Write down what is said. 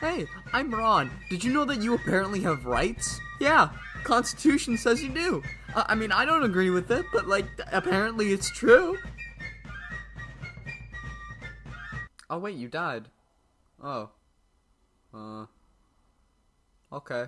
Hey, I'm Ron. Did you know that you apparently have rights? Yeah, Constitution says you do. Uh, I mean, I don't agree with it, but like, apparently it's true. Oh wait, you died. Oh. Uh. Okay.